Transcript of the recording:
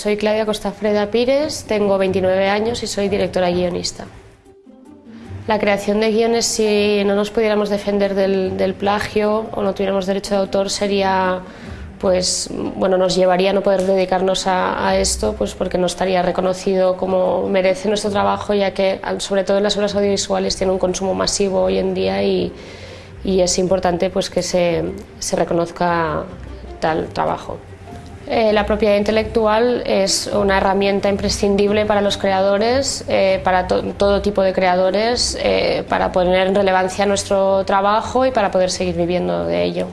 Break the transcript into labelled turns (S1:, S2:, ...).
S1: soy Claudia Costafreda Pires, tengo 29 años y soy directora guionista. La creación de guiones, si no nos pudiéramos defender del, plagio o no tuviéramos derecho de autor, sería, pues, bueno, nos llevaría a no poder dedicarnos a, esto, pues porque no estaría reconocido como merece nuestro trabajo, ya que, sobre todo en las obras audiovisuales, tiene un consumo masivo hoy en día y, y es importante pues, que se, se reconozca tal trabajo. Eh, la propiedad intelectual es una herramienta imprescindible para los creadores, eh, para todo tipo de creadores, eh, para poner en relevancia nuestro trabajo y para poder seguir viviendo de ello.